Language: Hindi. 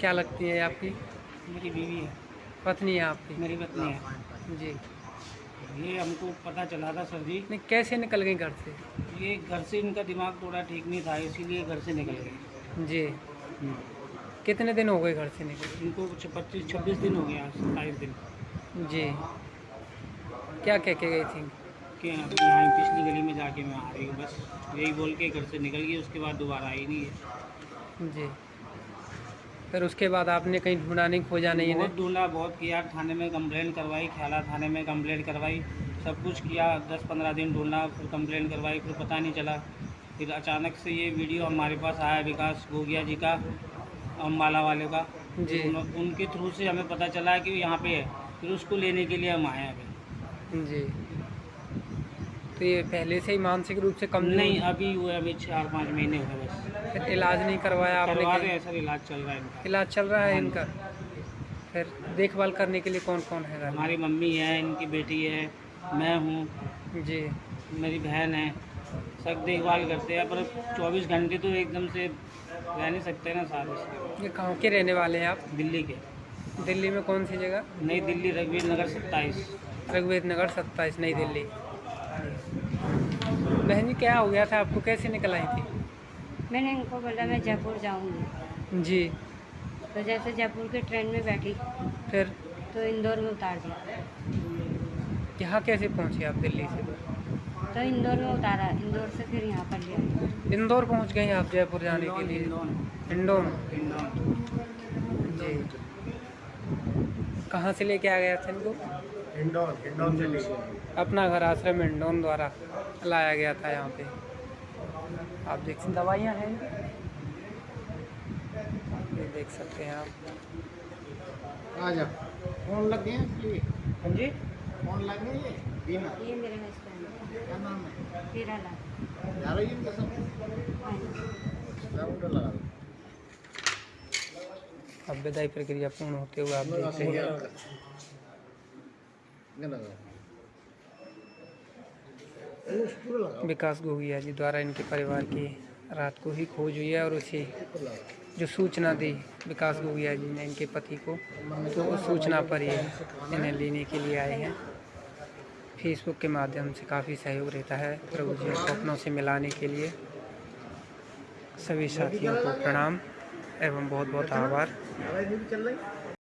क्या लगती है आपकी? मेरी बीवी है। पत्नी है आपकी? मेरी पत्नी है। जी। ये हमको पता चला था सर जी। नहीं कैसे निकल गए घर से? ये घर से इनका दिमाग थोड़ा ठीक नहीं था इसीलिए घर से निकल गए जी। कितने दिन हो गए घर से निकल? इनको कुछ पच्चीस छब्बीस दिन हो गया सत्ताईस दिन। जी। क्या कह के गई थी? कि अब यहाँ पिछली गली में जाके मैं आ रही हूँ। बस यही बोल के घर से निकल गई उसके बाद दोबारा आई नहीं है। जी। फिर उसके बाद आपने कहीं ढूंढा नहीं खोजा नहीं बहुत ढूंढा बहुत किया। थाने में कंप्लेंट करवाई ख्याला थाने में कंप्लेंट करवाई सब कुछ किया। दस पंद्रह दिन ढूंढा फिर कंप्लेंट करवाई फिर पता नहीं चला। फिर अचानक से ये वीडियो हमारे पास आया विकास गोगिया जी का अम्बाला वाले का। जी। उन, उनके थ्रू से हमें पता चला कि यहाँ पे है। फिर उसको लेने के लिए हम आए हैं अभी। जी। तो ये पहले से ही मानसिक रूप से कम नहीं अभी हुए अभी चार पाँच महीने हुए बस। फिर इलाज नहीं करवाया आपने करवा रहे हैं सर इलाज चल रहा है इनका। इलाज चल रहा है हाँ। इनका? फिर देखभाल करने के लिए कौन कौन है हमारी मम्मी है इनकी बेटी है मैं हूँ। जी। मेरी बहन है। सब देखभाल करते हैं पर 24 घंटे तो एकदम से रह नहीं सकते ना साथ ये कहाँ के रहने वाले हैं आप? दिल्ली के। दिल्ली में कौन सी जगह? नई दिल्ली रघुवीर नगर सत्ताईस। रघुवीर नगर सत्ताईस नई दिल्ली। बहन जी क्या हो गया था? आपको कैसे निकल आई थी? मैंने इनको बोला मैं जयपुर जाऊँगी। जी। तो जैसे जयपुर के ट्रेन में बैठी फिर? तो इंदौर में उतार दिया। यहाँ कैसे पहुँचे आप दिल्ली से? तो इंदौर में उतारा। इंदौर से फिर यहाँ पर लिया। इंदौर पहुँच गए आप जयपुर जाने के लिए? इंदौर। जी। कहाँ से लेके आ गया था इनको? इंडोर इंडोर सिटी अपना घर आश्रम इंडोन द्वारा लाया गया था यहाँ पे। आप देख सकते दवाइयाँ हैं। ये देख सकते हैं आप। आ जा फ़ोन लग गए हाँ जी? फ़ोन लग गए ये? ये मेरे हस्बैंड क्या नाम है? लाख जा रही है सब लगा अब विदाई प्रक्रिया पूर्ण होते हुए आप देख रहे हैं ये लगा उस पूरा लगा विकास गोगिया जी द्वारा इनके परिवार की रात को ही खोज हुई है और उसी जो सूचना दी विकास गोगिया जी ने इनके पति को तो उस सूचना पर ये इन्हें लेने के लिए आए हैं। फेसबुक के माध्यम से काफ़ी सहयोग रहता है प्रभु जी को अपनों से मिलाने के लिए। सभी साथियों को प्रणाम एवं बहुत बहुत आभार।